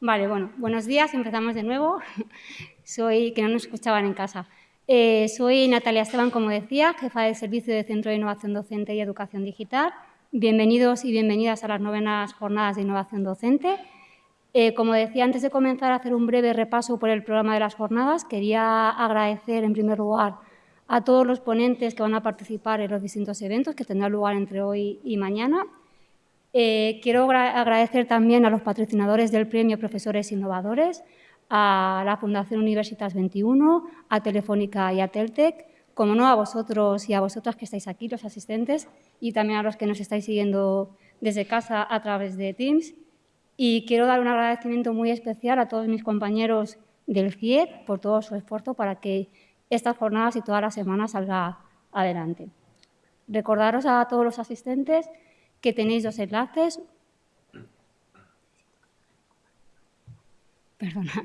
Vale, bueno, buenos días, empezamos de nuevo. Soy, que no nos escuchaban en casa. Eh, soy Natalia Esteban, como decía, jefa del Servicio de Centro de Innovación Docente y Educación Digital. Bienvenidos y bienvenidas a las novenas jornadas de innovación docente. Eh, como decía, antes de comenzar a hacer un breve repaso por el programa de las jornadas, quería agradecer en primer lugar a todos los ponentes que van a participar en los distintos eventos que tendrán lugar entre hoy y mañana. Eh, quiero agradecer también a los patrocinadores del Premio Profesores Innovadores, a la Fundación Universitas 21, a Telefónica y a Teltec, como no a vosotros y a vosotras que estáis aquí, los asistentes, y también a los que nos estáis siguiendo desde casa a través de Teams. Y quiero dar un agradecimiento muy especial a todos mis compañeros del CIED por todo su esfuerzo para que estas jornadas y todas las semanas salga adelante. Recordaros a todos los asistentes que tenéis dos enlaces. Perdonad.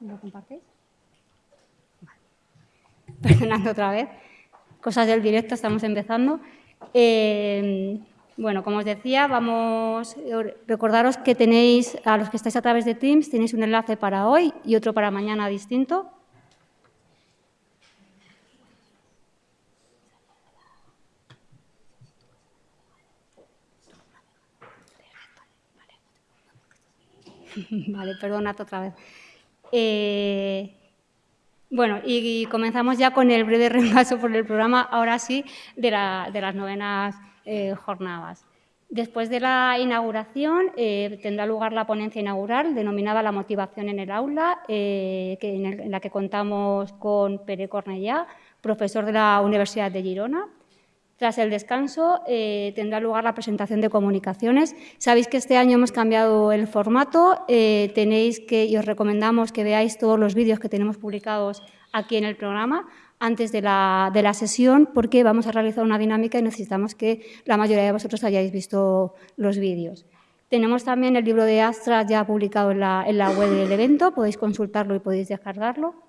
¿Lo compartéis? perdonando otra vez, cosas del directo, estamos empezando. Eh, bueno, como os decía, vamos recordaros que tenéis, a los que estáis a través de Teams, tenéis un enlace para hoy y otro para mañana distinto. Vale, perdonad otra vez. Eh, bueno, y, comenzamos ya con el breve repaso por el programa, ahora sí, de, las novenas eh, jornadas. Después de la inauguración eh, tendrá lugar la ponencia inaugural denominada La motivación en el aula, eh, en, la que contamos con Pere Cornellá, profesor de la Universidad de Girona. Tras el descanso eh, tendrá lugar la presentación de comunicaciones. Sabéis que este año hemos cambiado el formato, eh, tenéis que, y os recomendamos que veáis todos los vídeos que tenemos publicados aquí en el programa antes de la, sesión porque vamos a realizar una dinámica y necesitamos que la mayoría de vosotros hayáis visto los vídeos. Tenemos también el libro de Astra ya publicado en la, en la web del evento, podéis consultarlo y podéis descargarlo.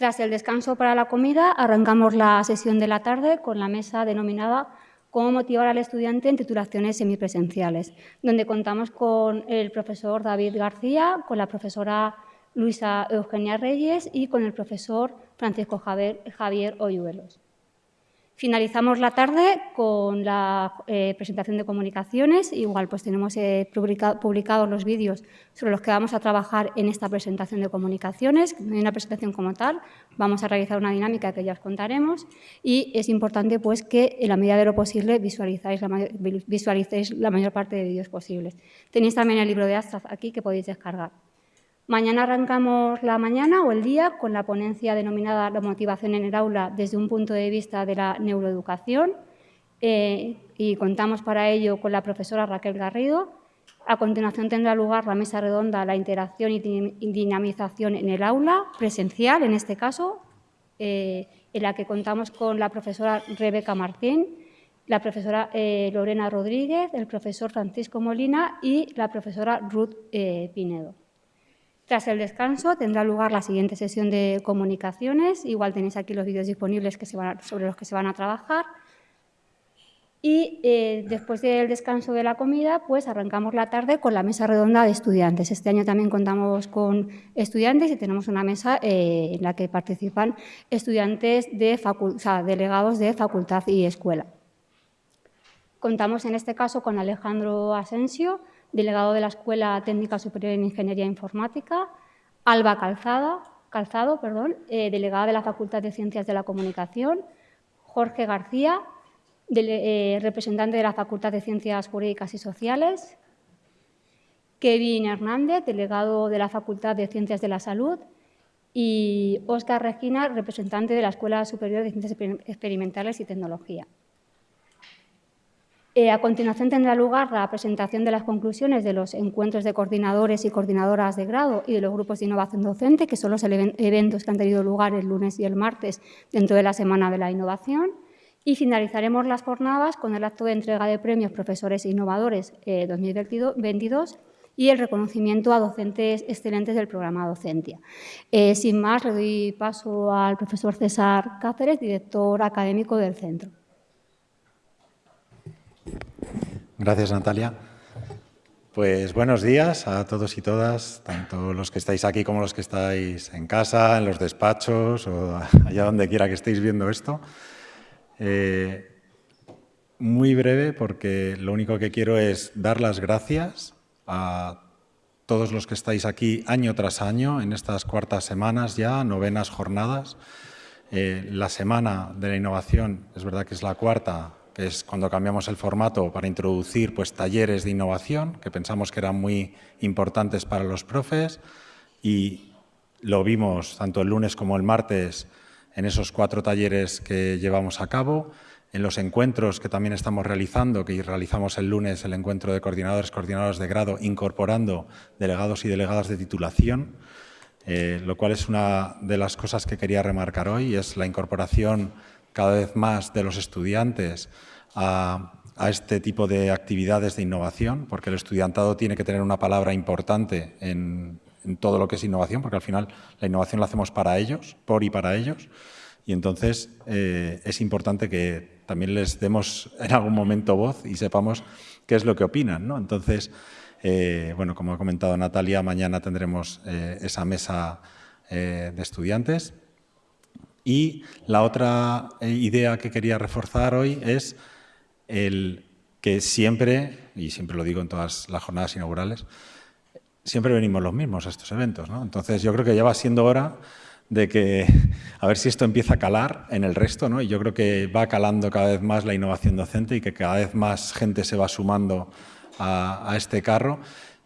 Tras el descanso para la comida, arrancamos la sesión de la tarde con la mesa denominada Cómo motivar al estudiante en titulaciones semipresenciales, donde contamos con el profesor David García, con la profesora Luisa Eugenia Reyes y con el profesor Francisco Javier, Javier Oyuelos. Finalizamos la tarde con la eh, presentación de comunicaciones. Igual pues tenemos eh, publicados los vídeos sobre los que vamos a trabajar en esta presentación de comunicaciones. No hay una presentación como tal, vamos a realizar una dinámica que ya os contaremos y es importante pues que en la medida de lo posible visualicéis la mayor parte de vídeos posibles. Tenéis también el libro de Astraz aquí que podéis descargar. Mañana arrancamos la mañana o el día con la ponencia denominada La motivación en el aula desde un punto de vista de la neuroeducación eh, y contamos para ello con la profesora Raquel Garrido. A continuación tendrá lugar la mesa redonda La interacción y dinamización en el aula, presencial en este caso, eh, en la que contamos con la profesora Rebeca Martín, la profesora eh, Lorena Rodríguez, el profesor Francisco Molina y la profesora Ruth Pinedo. Tras el descanso tendrá lugar la siguiente sesión de comunicaciones. Igual tenéis aquí los vídeos disponibles que sobre los que se van a trabajar. Y eh, después del descanso de la comida, pues arrancamos la tarde con la mesa redonda de estudiantes. Este año también contamos con estudiantes y tenemos una mesa eh, en la que participan estudiantes de o sea, delegados de facultad y escuela. Contamos en este caso con Alejandro Asensio, delegado de la Escuela Técnica Superior en Ingeniería Informática, Alba Calzada, Calzado, perdón, eh, delegada de la Facultad de Ciencias de la Comunicación, Jorge García, eh, representante de la Facultad de Ciencias Jurídicas y Sociales, Kevin Hernández, delegado de la Facultad de Ciencias de la Salud, y Óscar Regina, representante de la Escuela Superior de Ciencias Experimentales y Tecnología. Eh, a continuación tendrá lugar la presentación de las conclusiones de los encuentros de coordinadores y coordinadoras de grado y de los grupos de innovación docente, que son los eventos que han tenido lugar el lunes y el martes dentro de la Semana de la Innovación. Y finalizaremos las jornadas con el acto de entrega de premios Profesores Innovadores 2022 y el reconocimiento a docentes excelentes del programa Docencia. Eh, sin más, le doy paso al profesor César Cáceres, director académico del centro. Gracias, Natalia. Pues buenos días a todos y todas, tanto los que estáis aquí como los que estáis en casa, en los despachos o allá donde quiera que estéis viendo esto. Eh, muy breve porque lo único que quiero es dar las gracias a todos los que estáis aquí año tras año, en estas cuartas semanas ya, novenas jornadas. Eh, la Semana de la Innovación, es verdad que es la cuarta, es cuando cambiamos el formato para introducir pues, talleres de innovación, que pensamos que eran muy importantes para los profes, y lo vimos tanto el lunes como el martes en esos cuatro talleres que llevamos a cabo en los encuentros que también estamos realizando, que realizamos el lunes el encuentro de coordinadores, coordinadoras de grado, incorporando delegados y delegadas de titulación, eh, lo cual es una de las cosas que quería remarcar hoy, es la incorporación cada vez más de los estudiantes a, este tipo de actividades de innovación, porque el estudiantado tiene que tener una palabra importante en, todo lo que es innovación, porque al final la innovación la hacemos para ellos, por y para ellos, y entonces eh, es importante que también les demos en algún momento voz y sepamos qué es lo que opinan. ¿no? Entonces, eh, bueno, como ha comentado Natalia, mañana tendremos eh, esa mesa de estudiantes. Y la otra idea que quería reforzar hoy es el que siempre, y siempre lo digo en todas las jornadas inaugurales, siempre venimos los mismos a estos eventos. ¿no? Entonces yo creo que ya va siendo hora de que a ver si esto empieza a calar en el resto, ¿no? Y yo creo que va calando cada vez más la innovación docente y que cada vez más gente se va sumando a, este carro.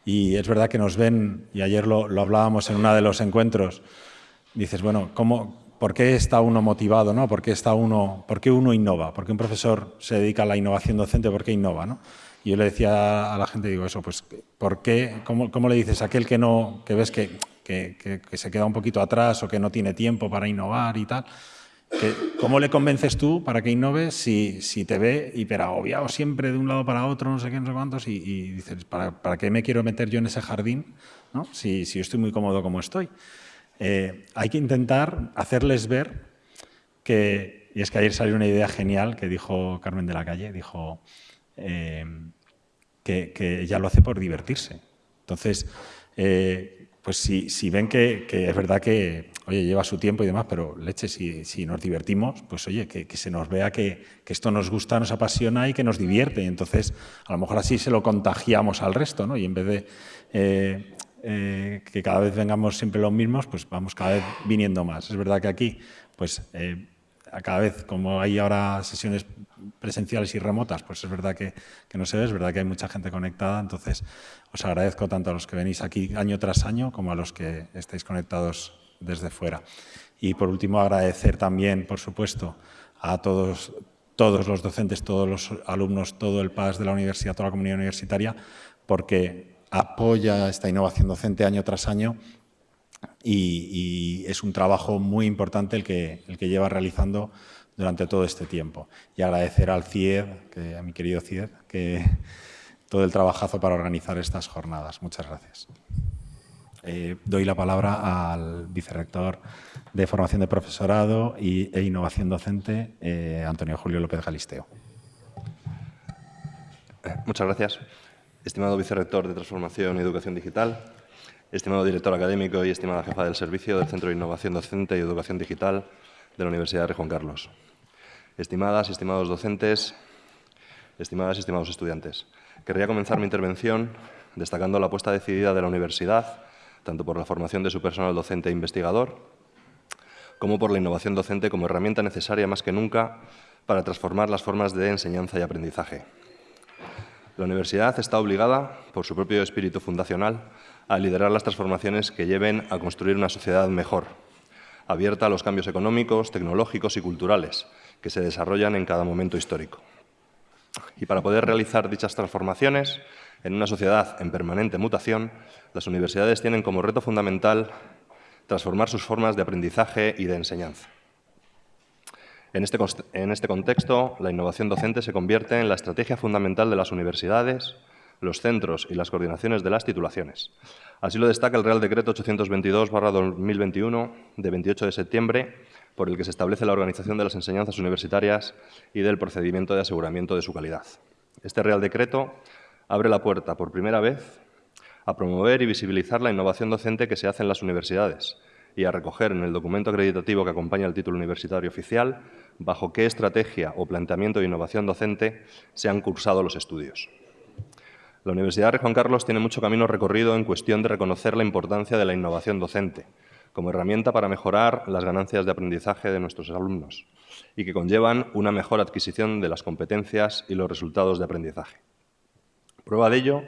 Y es verdad que nos ven, y ayer lo, hablábamos en uno de los encuentros, dices, bueno, ¿cómo, ¿por qué está uno motivado? ¿no? ¿Por, qué está uno, ¿Por qué uno innova? ¿Por qué un profesor se dedica a la innovación docente? ¿Por qué innova? ¿no? Y yo le decía a la gente, digo eso, pues, ¿por qué? ¿Cómo, cómo le dices a aquel que, no, que ves que que, se queda un poquito atrás o que no tiene tiempo para innovar y tal. ¿Cómo le convences tú para que innove si, si te ve hiperagobiado siempre de un lado para otro, no sé qué, no sé cuántos, y, dices, ¿para, ¿para, qué me quiero meter yo en ese jardín ¿no? si, si estoy muy cómodo como estoy? Eh, hay que intentar hacerles ver que, y es que ayer salió una idea genial que dijo Carmen de la Calle, dijo eh, que, que, ella lo hace por divertirse. Entonces, eh, pues si, ven que, es verdad que, oye, lleva su tiempo y demás, pero leche, si, nos divertimos, pues oye, que, se nos vea que, esto nos gusta, nos apasiona y que nos divierte. Entonces, a lo mejor así se lo contagiamos al resto, ¿no? Y en vez de eh, que cada vez vengamos siempre los mismos, pues vamos cada vez viniendo más. Es verdad que aquí, pues eh, a cada vez, como hay ahora sesiones presenciales y remotas, pues es verdad que, no se ve, es verdad que hay mucha gente conectada, entonces os agradezco tanto a los que venís aquí año tras año como a los que estáis conectados desde fuera. Y por último agradecer también, por supuesto, a todos, todos los docentes, todos los alumnos, todo el PAS de la universidad, toda la comunidad universitaria, porque apoya esta innovación docente año tras año y, es un trabajo muy importante el que, el que lleva realizando durante todo este tiempo. Y agradecer al CIED, a mi querido CIED, que todo el trabajazo para organizar estas jornadas. Muchas gracias. Eh, doy la palabra al vicerrector de Formación de Profesorado e Innovación Docente, eh, Antonio Julio López Galisteo. Muchas gracias. Estimado vicerrector de Transformación y Educación Digital, estimado director académico y estimada jefa del servicio del Centro de Innovación Docente y Educación Digital de la Universidad de Juan Carlos. Estimadas y estimados docentes, estimadas y estimados estudiantes, querría comenzar mi intervención destacando la apuesta decidida de la universidad, tanto por la formación de su personal docente e investigador, como por la innovación docente como herramienta necesaria más que nunca para transformar las formas de enseñanza y aprendizaje. La universidad está obligada, por su propio espíritu fundacional, a liderar las transformaciones que lleven a construir una sociedad mejor, abierta a los cambios económicos, tecnológicos y culturales que se desarrollan en cada momento histórico. Y para poder realizar dichas transformaciones en una sociedad en permanente mutación, las universidades tienen como reto fundamental transformar sus formas de aprendizaje y de enseñanza. En este, en este contexto, la innovación docente se convierte en la estrategia fundamental de las universidades, los centros y las coordinaciones de las titulaciones. Así lo destaca el Real Decreto 822-2021 de 28 de septiembre, por el que se establece la organización de las enseñanzas universitarias y del procedimiento de aseguramiento de su calidad. Este Real Decreto abre la puerta por primera vez a promover y visibilizar la innovación docente que se hace en las universidades y a recoger en el documento acreditativo que acompaña el título universitario oficial bajo qué estrategia o planteamiento de innovación docente se han cursado los estudios. La Universidad de Juan Carlos tiene mucho camino recorrido en cuestión de reconocer la importancia de la innovación docente como herramienta para mejorar las ganancias de aprendizaje de nuestros alumnos y que conllevan una mejor adquisición de las competencias y los resultados de aprendizaje. Prueba de ello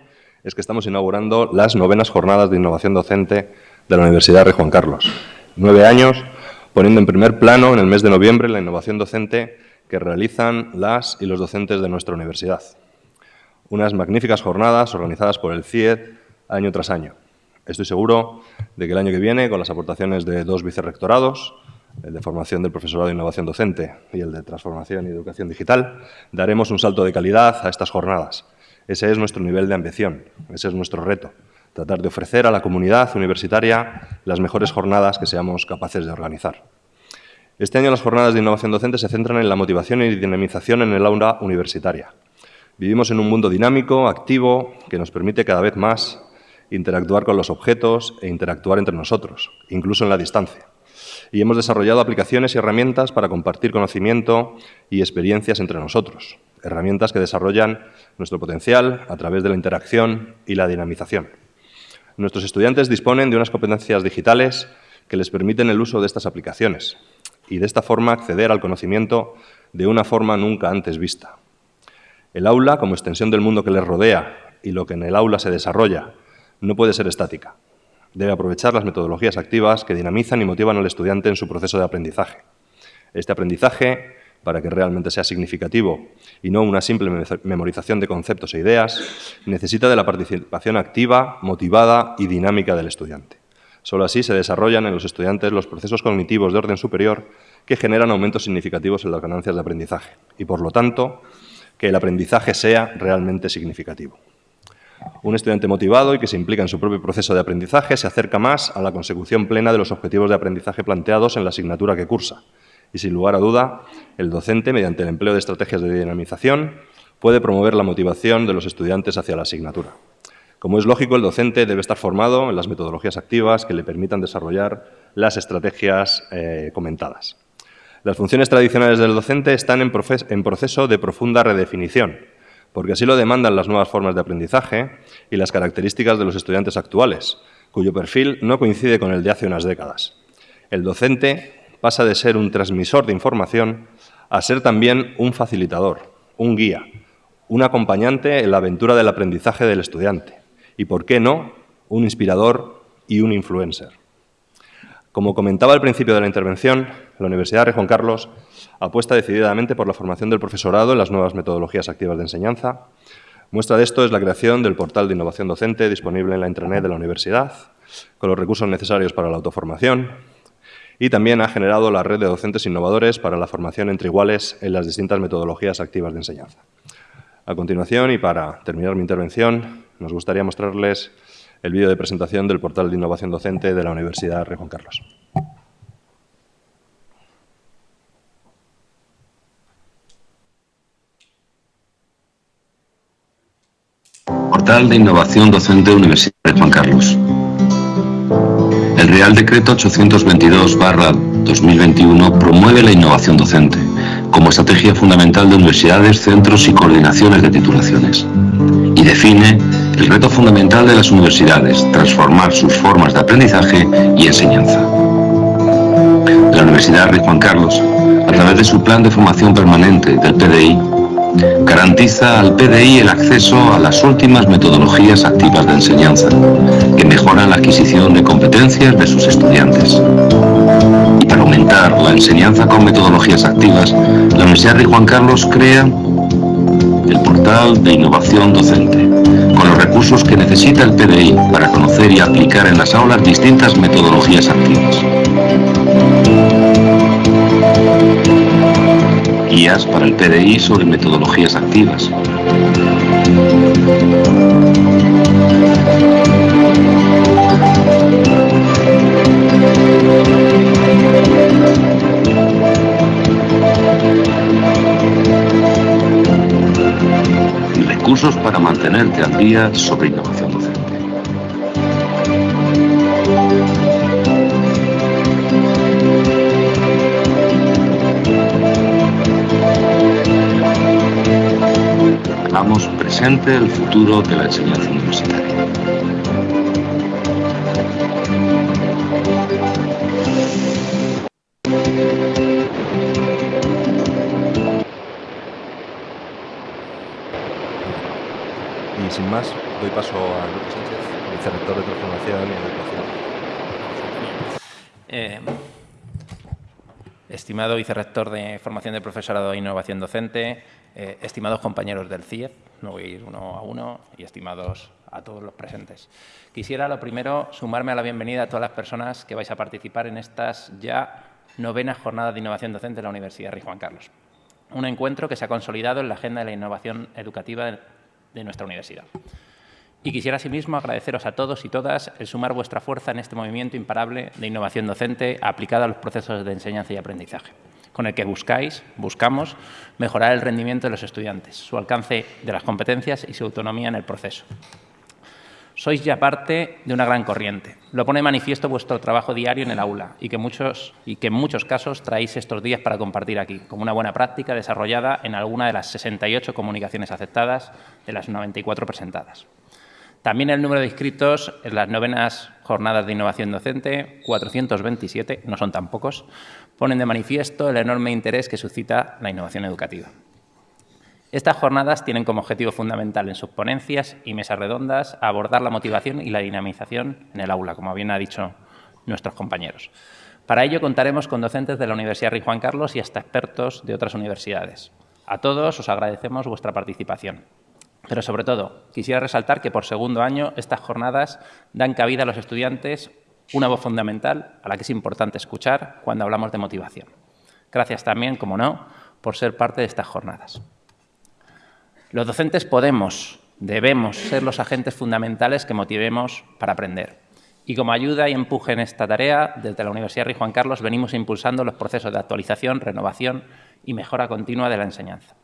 es que estamos inaugurando las novenas jornadas de innovación docente de la Universidad de Juan Carlos. Nueve años poniendo en primer plano en el mes de noviembre la innovación docente que realizan las y los docentes de nuestra universidad unas magníficas jornadas organizadas por el CIED año tras año. Estoy seguro de que el año que viene, con las aportaciones de dos vicerrectorados, el de formación del profesorado de innovación docente y el de transformación y educación digital, daremos un salto de calidad a estas jornadas. Ese es nuestro nivel de ambición, ese es nuestro reto, tratar de ofrecer a la comunidad universitaria las mejores jornadas que seamos capaces de organizar. Este año las jornadas de innovación docente se centran en la motivación y dinamización en el aula universitaria, Vivimos en un mundo dinámico, activo, que nos permite cada vez más interactuar con los objetos e interactuar entre nosotros, incluso en la distancia. Y hemos desarrollado aplicaciones y herramientas para compartir conocimiento y experiencias entre nosotros, herramientas que desarrollan nuestro potencial a través de la interacción y la dinamización. Nuestros estudiantes disponen de unas competencias digitales que les permiten el uso de estas aplicaciones y de esta forma acceder al conocimiento de una forma nunca antes vista. El aula, como extensión del mundo que les rodea y lo que en el aula se desarrolla, no puede ser estática. Debe aprovechar las metodologías activas que dinamizan y motivan al estudiante en su proceso de aprendizaje. Este aprendizaje, para que realmente sea significativo y no una simple memorización de conceptos e ideas, necesita de la participación activa, motivada y dinámica del estudiante. Solo así se desarrollan en los estudiantes los procesos cognitivos de orden superior que generan aumentos significativos en las ganancias de aprendizaje y, por lo tanto, que el aprendizaje sea realmente significativo. Un estudiante motivado y que se implica en su propio proceso de aprendizaje se acerca más a la consecución plena de los objetivos de aprendizaje planteados en la asignatura que cursa. Y sin lugar a duda, el docente, mediante el empleo de estrategias de dinamización, puede promover la motivación de los estudiantes hacia la asignatura. Como es lógico, el docente debe estar formado en las metodologías activas que le permitan desarrollar las estrategias eh, comentadas. Las funciones tradicionales del docente están en, proceso de profunda redefinición, porque así lo demandan las nuevas formas de aprendizaje y las características de los estudiantes actuales, cuyo perfil no coincide con el de hace unas décadas. El docente pasa de ser un transmisor de información a ser también un facilitador, un guía, un acompañante en la aventura del aprendizaje del estudiante y, por qué no, un inspirador y un influencer. Como comentaba al principio de la intervención, la Universidad de Juan Carlos apuesta decididamente por la formación del profesorado en las nuevas metodologías activas de enseñanza. Muestra de esto es la creación del portal de innovación docente disponible en la intranet de la universidad, con los recursos necesarios para la autoformación, y también ha generado la red de docentes innovadores para la formación entre iguales en las distintas metodologías activas de enseñanza. A continuación, y para terminar mi intervención, nos gustaría mostrarles el vídeo de presentación del portal de innovación docente de la Universidad Rey Juan Carlos. Portal de Innovación Docente Universidad de Juan Carlos. El Real Decreto 822-2021 promueve la innovación docente como estrategia fundamental de universidades, centros y coordinaciones de titulaciones y define el reto fundamental de las universidades, transformar sus formas de aprendizaje y enseñanza. La Universidad Rey Juan Carlos, a través de su plan de formación permanente del PDI, garantiza al PDI el acceso a las últimas metodologías activas de enseñanza, que mejoran la adquisición de competencias de sus estudiantes. Y para aumentar la enseñanza con metodologías activas, la Universidad de Juan Carlos crea el portal de innovación docente, con los recursos que necesita el PDI para conocer y aplicar en las aulas distintas metodologías activas. Guías para el PDI sobre metodologías activas. Recursos para mantenerte al día sobre presente el futuro de la enseñanza universitaria. Y sin más, doy paso a Lucas Sánchez, vicerrector de Transformación y Educación. Eh, estimado vicerrector de Formación de Profesorado e Innovación Docente, eh, estimados compañeros del CIEF, no voy a ir uno a uno, y estimados a todos los presentes. Quisiera, lo primero, sumarme a la bienvenida a todas las personas que vais a participar en estas ya novenas jornadas de innovación docente de la Universidad Rey Juan Carlos. Un encuentro que se ha consolidado en la agenda de la innovación educativa de nuestra universidad. Y quisiera asimismo agradeceros a todos y todas el sumar vuestra fuerza en este movimiento imparable de innovación docente aplicada a los procesos de enseñanza y aprendizaje, con el que buscáis, buscamos, mejorar el rendimiento de los estudiantes, su alcance de las competencias y su autonomía en el proceso. Sois ya parte de una gran corriente. Lo pone manifiesto vuestro trabajo diario en el aula y que, muchos, y que en muchos casos traéis estos días para compartir aquí, como una buena práctica desarrollada en alguna de las 68 comunicaciones aceptadas de las 94 presentadas. También el número de inscritos en las novenas jornadas de innovación docente, 427, no son tan pocos, ponen de manifiesto el enorme interés que suscita la innovación educativa. Estas jornadas tienen como objetivo fundamental en sus ponencias y mesas redondas abordar la motivación y la dinamización en el aula, como bien ha dicho nuestros compañeros. Para ello contaremos con docentes de la Universidad Rey Juan Carlos y hasta expertos de otras universidades. A todos os agradecemos vuestra participación. Pero sobre todo, quisiera resaltar que por segundo año estas jornadas dan cabida a los estudiantes una voz fundamental a la que es importante escuchar cuando hablamos de motivación. Gracias también, como no, por ser parte de estas jornadas. Los docentes podemos, debemos ser los agentes fundamentales que motivemos para aprender. Y como ayuda y empuje en esta tarea, desde la Universidad Rey Juan Carlos venimos impulsando los procesos de actualización, renovación y mejora continua de la enseñanza.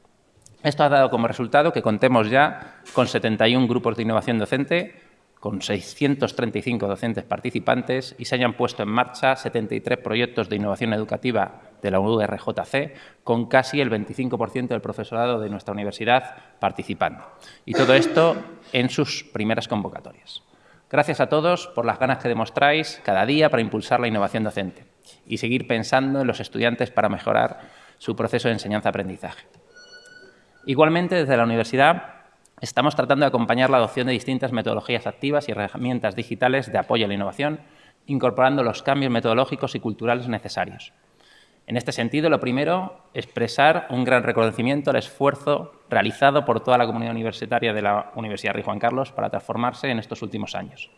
Esto ha dado como resultado que contemos ya con 71 grupos de innovación docente, con 635 docentes participantes y se hayan puesto en marcha 73 proyectos de innovación educativa de la URJC, con casi el 25% del profesorado de nuestra universidad participando. Y todo esto en sus primeras convocatorias. Gracias a todos por las ganas que demostráis cada día para impulsar la innovación docente y seguir pensando en los estudiantes para mejorar su proceso de enseñanza-aprendizaje. Igualmente, desde la universidad estamos tratando de acompañar la adopción de distintas metodologías activas y herramientas digitales de apoyo a la innovación, incorporando los cambios metodológicos y culturales necesarios. En este sentido, lo primero, expresar un gran reconocimiento al esfuerzo realizado por toda la comunidad universitaria de la Universidad Rey Juan Carlos para transformarse en estos últimos años.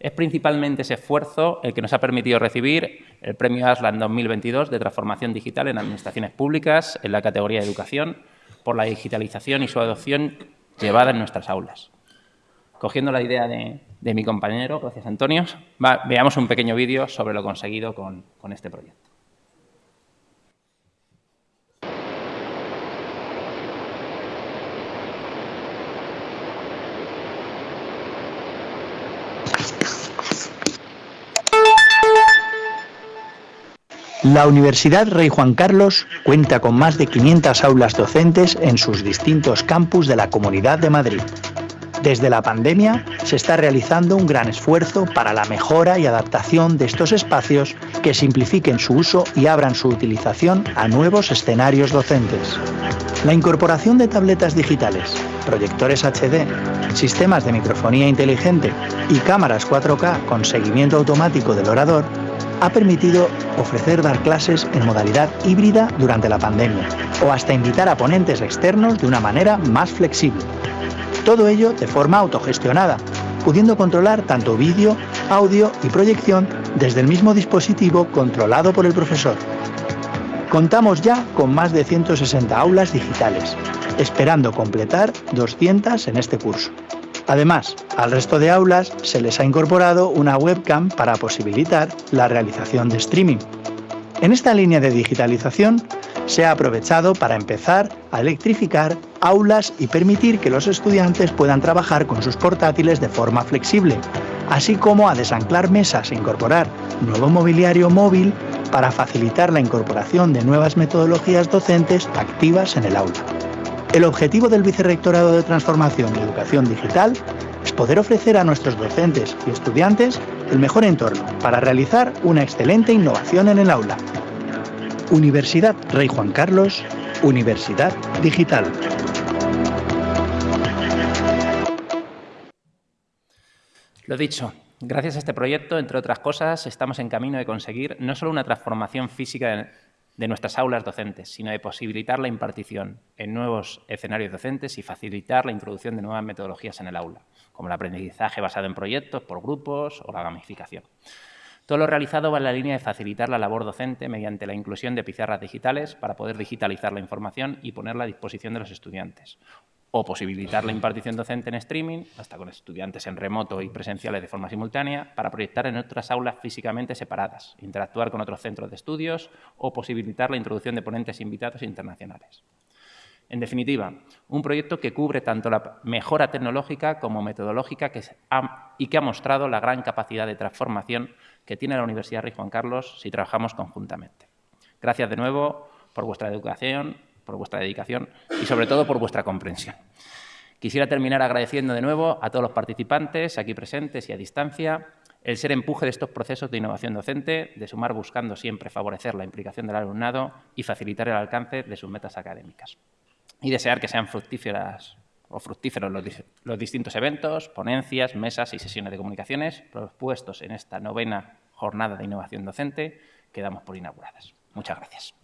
Es principalmente ese esfuerzo el que nos ha permitido recibir el Premio ASLAN 2022 de Transformación Digital en Administraciones Públicas en la categoría de Educación por la digitalización y su adopción llevada en nuestras aulas. Cogiendo la idea de, de mi compañero, gracias Antonio, va, veamos un pequeño vídeo sobre lo conseguido con, con este proyecto. La Universidad Rey Juan Carlos cuenta con más de 500 aulas docentes en sus distintos campus de la Comunidad de Madrid. Desde la pandemia se está realizando un gran esfuerzo para la mejora y adaptación de estos espacios que simplifiquen su uso y abran su utilización a nuevos escenarios docentes. La incorporación de tabletas digitales, proyectores HD, sistemas de microfonía inteligente y cámaras 4K con seguimiento automático del orador ha permitido ofrecer dar clases en modalidad híbrida durante la pandemia o hasta invitar a ponentes externos de una manera más flexible. Todo ello de forma autogestionada, pudiendo controlar tanto vídeo, audio y proyección desde el mismo dispositivo controlado por el profesor. Contamos ya con más de 160 aulas digitales, esperando completar 200 en este curso. Además, al resto de aulas se les ha incorporado una webcam para posibilitar la realización de streaming. En esta línea de digitalización se ha aprovechado para empezar a electrificar aulas y permitir que los estudiantes puedan trabajar con sus portátiles de forma flexible, así como a desanclar mesas e incorporar nuevo mobiliario móvil para facilitar la incorporación de nuevas metodologías docentes activas en el aula. El objetivo del Vicerrectorado de Transformación y Educación Digital es poder ofrecer a nuestros docentes y estudiantes el mejor entorno para realizar una excelente innovación en el aula. Universidad Rey Juan Carlos, Universidad Digital. Lo dicho, gracias a este proyecto, entre otras cosas, estamos en camino de conseguir no solo una transformación física de nuestras aulas docentes, sino de posibilitar la impartición en nuevos escenarios docentes y facilitar la introducción de nuevas metodologías en el aula, como el aprendizaje basado en proyectos por grupos o la gamificación. Todo lo realizado va en la línea de facilitar la labor docente mediante la inclusión de pizarras digitales para poder digitalizar la información y ponerla a disposición de los estudiantes, o posibilitar la impartición docente en streaming, hasta con estudiantes en remoto y presenciales de forma simultánea, para proyectar en otras aulas físicamente separadas, interactuar con otros centros de estudios o posibilitar la introducción de ponentes invitados internacionales. En definitiva, un proyecto que cubre tanto la mejora tecnológica como metodológica y que ha mostrado la gran capacidad de transformación que tiene la Universidad Rey Juan Carlos si trabajamos conjuntamente. Gracias de nuevo por vuestra educación por vuestra dedicación y sobre todo por vuestra comprensión. Quisiera terminar agradeciendo de nuevo a todos los participantes aquí presentes y a distancia el ser empuje de estos procesos de innovación docente, de sumar buscando siempre favorecer la implicación del alumnado y facilitar el alcance de sus metas académicas. Y desear que sean fructíferas o fructíferos los, los distintos eventos, ponencias, mesas y sesiones de comunicaciones propuestos en esta novena jornada de innovación docente que damos por inauguradas. Muchas gracias.